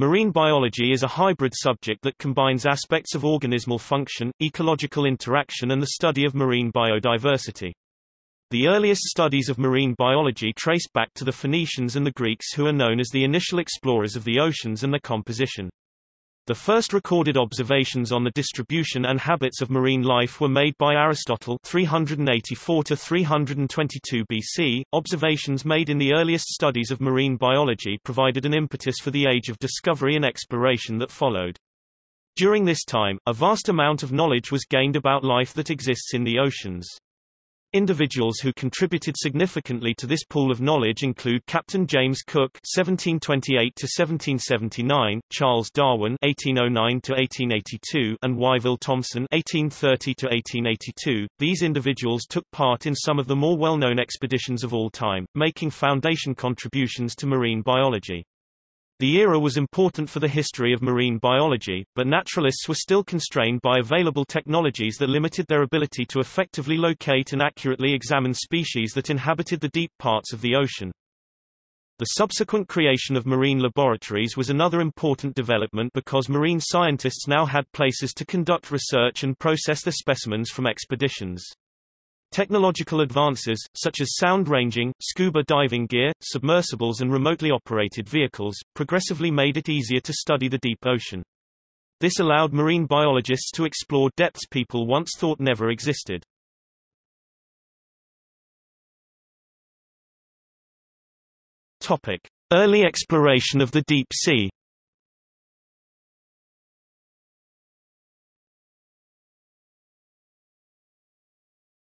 Marine biology is a hybrid subject that combines aspects of organismal function, ecological interaction and the study of marine biodiversity. The earliest studies of marine biology trace back to the Phoenicians and the Greeks who are known as the initial explorers of the oceans and their composition. The first recorded observations on the distribution and habits of marine life were made by Aristotle 384 to 322 BC. Observations made in the earliest studies of marine biology provided an impetus for the age of discovery and exploration that followed. During this time, a vast amount of knowledge was gained about life that exists in the oceans. Individuals who contributed significantly to this pool of knowledge include Captain James Cook (1728–1779), Charles Darwin (1809–1882), and Wyville Thomson (1830–1882). These individuals took part in some of the more well-known expeditions of all time, making foundation contributions to marine biology. The era was important for the history of marine biology, but naturalists were still constrained by available technologies that limited their ability to effectively locate and accurately examine species that inhabited the deep parts of the ocean. The subsequent creation of marine laboratories was another important development because marine scientists now had places to conduct research and process the specimens from expeditions. Technological advances, such as sound ranging, scuba diving gear, submersibles and remotely operated vehicles, progressively made it easier to study the deep ocean. This allowed marine biologists to explore depths people once thought never existed. Topic. Early exploration of the deep sea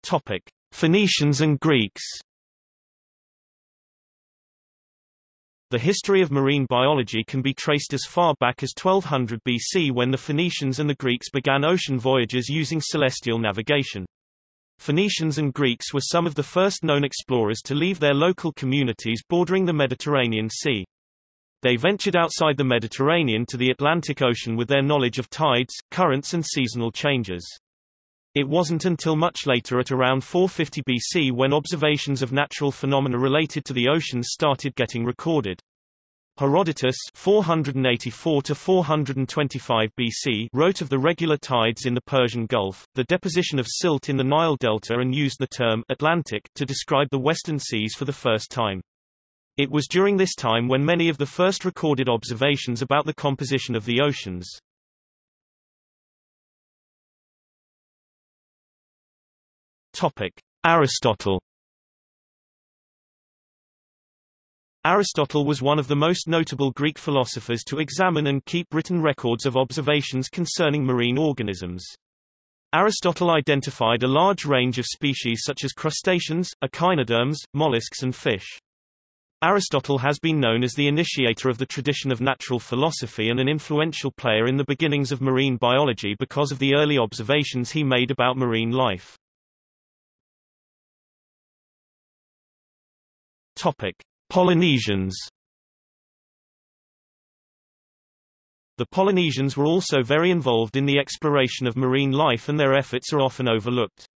Topic: Phoenicians and Greeks. The history of marine biology can be traced as far back as 1200 BC when the Phoenicians and the Greeks began ocean voyages using celestial navigation. Phoenicians and Greeks were some of the first known explorers to leave their local communities bordering the Mediterranean Sea. They ventured outside the Mediterranean to the Atlantic Ocean with their knowledge of tides, currents and seasonal changes. It wasn't until much later at around 450 BC when observations of natural phenomena related to the oceans started getting recorded. Herodotus 484 to 425 BC wrote of the regular tides in the Persian Gulf, the deposition of silt in the Nile Delta and used the term Atlantic to describe the western seas for the first time. It was during this time when many of the first recorded observations about the composition of the oceans, Topic: Aristotle. Aristotle was one of the most notable Greek philosophers to examine and keep written records of observations concerning marine organisms. Aristotle identified a large range of species such as crustaceans, echinoderms, mollusks and fish. Aristotle has been known as the initiator of the tradition of natural philosophy and an influential player in the beginnings of marine biology because of the early observations he made about marine life. Topic: Polynesians. The Polynesians were also very involved in the exploration of marine life and their efforts are often overlooked.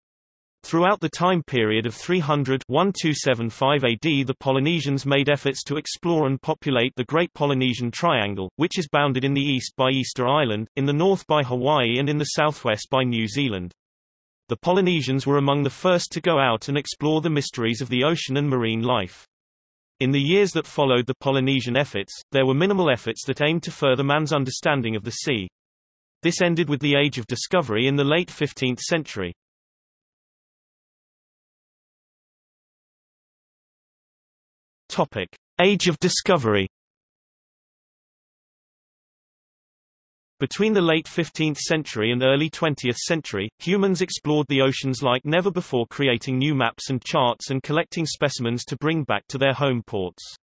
Throughout the time period of 300-1275 AD the Polynesians made efforts to explore and populate the Great Polynesian Triangle, which is bounded in the east by Easter Island, in the north by Hawaii and in the southwest by New Zealand. The Polynesians were among the first to go out and explore the mysteries of the ocean and marine life. In the years that followed the Polynesian efforts, there were minimal efforts that aimed to further man's understanding of the sea. This ended with the Age of Discovery in the late 15th century. Topic: Age of Discovery Between the late 15th century and early 20th century, humans explored the oceans like never before creating new maps and charts and collecting specimens to bring back to their home ports.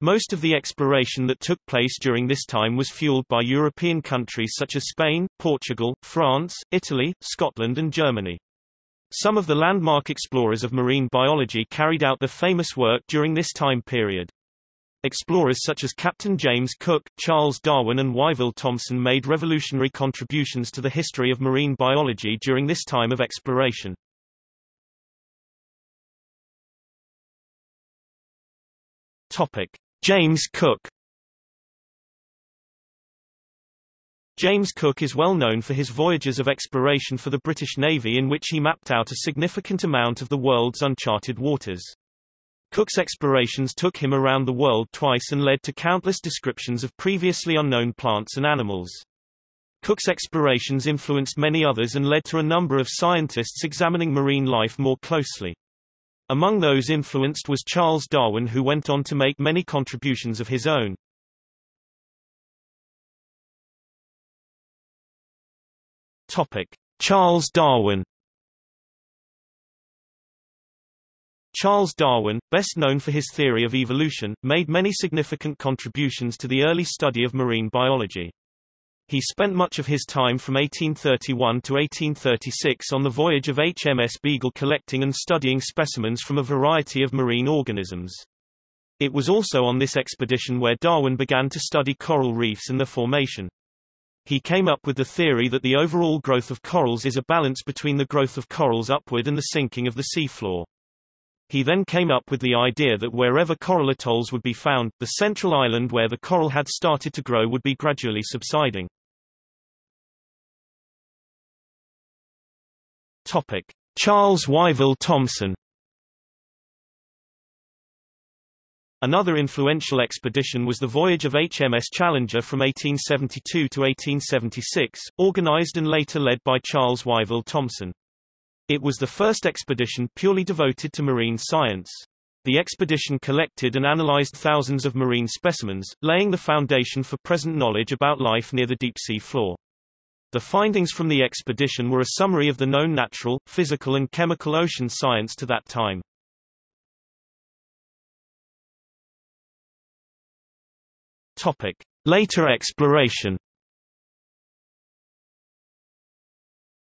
Most of the exploration that took place during this time was fueled by European countries such as Spain, Portugal, France, Italy, Scotland and Germany. Some of the landmark explorers of marine biology carried out their famous work during this time period. Explorers such as Captain James Cook, Charles Darwin and Wyville Thomson made revolutionary contributions to the history of marine biology during this time of exploration. Topic: James Cook James Cook is well known for his voyages of exploration for the British Navy in which he mapped out a significant amount of the world's uncharted waters. Cook's explorations took him around the world twice and led to countless descriptions of previously unknown plants and animals. Cook's explorations influenced many others and led to a number of scientists examining marine life more closely. Among those influenced was Charles Darwin who went on to make many contributions of his own. Topic: Charles Darwin Charles Darwin, best known for his theory of evolution, made many significant contributions to the early study of marine biology. He spent much of his time from 1831 to 1836 on the voyage of HMS Beagle collecting and studying specimens from a variety of marine organisms. It was also on this expedition where Darwin began to study coral reefs and their formation. He came up with the theory that the overall growth of corals is a balance between the growth of corals upward and the sinking of the seafloor. He then came up with the idea that wherever coral atolls would be found, the central island where the coral had started to grow would be gradually subsiding. Topic: Charles Wyville Thomson Another influential expedition was the voyage of HMS Challenger from 1872 to 1876, organized and later led by Charles Wyville Thomson. It was the first expedition purely devoted to marine science. The expedition collected and analyzed thousands of marine specimens, laying the foundation for present knowledge about life near the deep-sea floor. The findings from the expedition were a summary of the known natural, physical and chemical ocean science to that time. Topic. Later exploration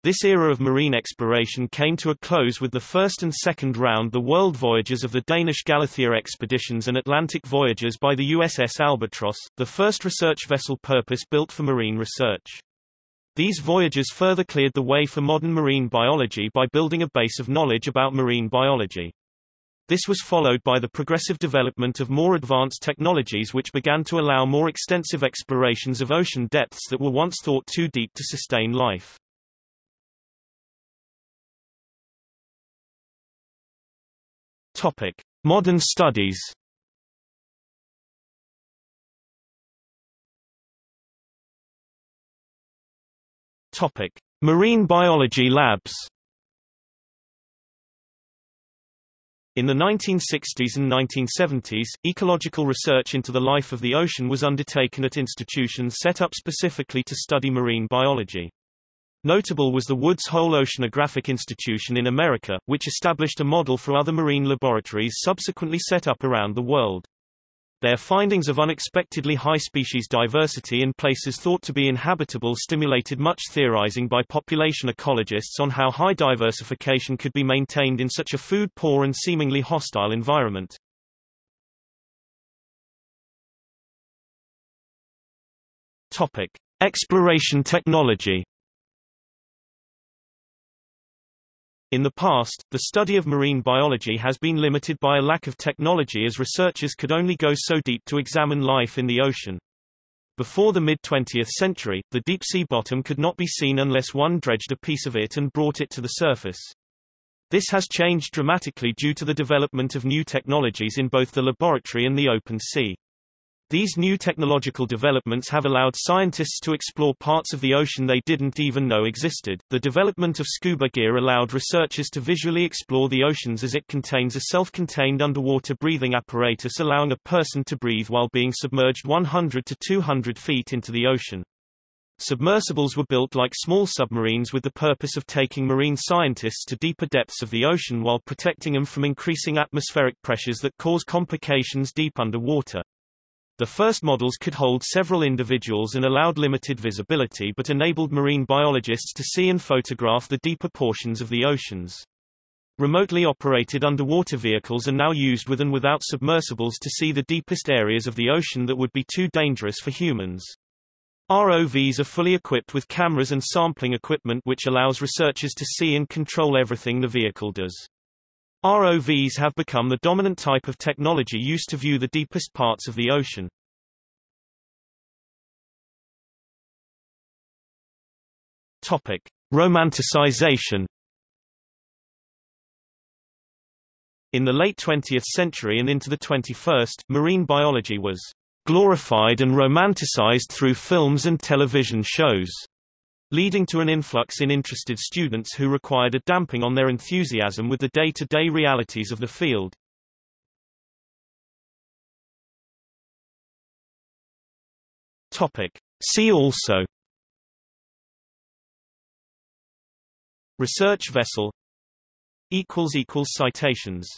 This era of marine exploration came to a close with the first and second round the world voyages of the Danish Galathea expeditions and Atlantic voyages by the USS Albatross, the first research vessel purpose-built for marine research. These voyages further cleared the way for modern marine biology by building a base of knowledge about marine biology. This was followed by the progressive development of more advanced technologies which began to allow more extensive explorations of ocean depths that were once thought too deep to sustain life. Topic: Modern studies. Topic: Marine biology labs. In the 1960s and 1970s, ecological research into the life of the ocean was undertaken at institutions set up specifically to study marine biology. Notable was the Woods Hole Oceanographic Institution in America, which established a model for other marine laboratories subsequently set up around the world. Their findings of unexpectedly high species diversity in places thought to be inhabitable stimulated much theorizing by population ecologists on how high diversification could be maintained in such a food-poor and seemingly hostile environment. Topic: Exploration technology In the past, the study of marine biology has been limited by a lack of technology as researchers could only go so deep to examine life in the ocean. Before the mid-20th century, the deep-sea bottom could not be seen unless one dredged a piece of it and brought it to the surface. This has changed dramatically due to the development of new technologies in both the laboratory and the open sea. These new technological developments have allowed scientists to explore parts of the ocean they didn't even know existed. The development of scuba gear allowed researchers to visually explore the oceans as it contains a self-contained underwater breathing apparatus allowing a person to breathe while being submerged 100 to 200 feet into the ocean. Submersibles were built like small submarines with the purpose of taking marine scientists to deeper depths of the ocean while protecting them from increasing atmospheric pressures that cause complications deep underwater. The first models could hold several individuals and allowed limited visibility but enabled marine biologists to see and photograph the deeper portions of the oceans. Remotely operated underwater vehicles are now used with and without submersibles to see the deepest areas of the ocean that would be too dangerous for humans. ROVs are fully equipped with cameras and sampling equipment which allows researchers to see and control everything the vehicle does. ROVs have become the dominant type of technology used to view the deepest parts of the ocean. Topic: Romanticization. In the late 20th century and into the 21st, marine biology was glorified and romanticized through films and television shows, leading to an influx in interested students who required a damping on their enthusiasm with the day-to-day -day realities of the field. Topic. See also Research vessel Citations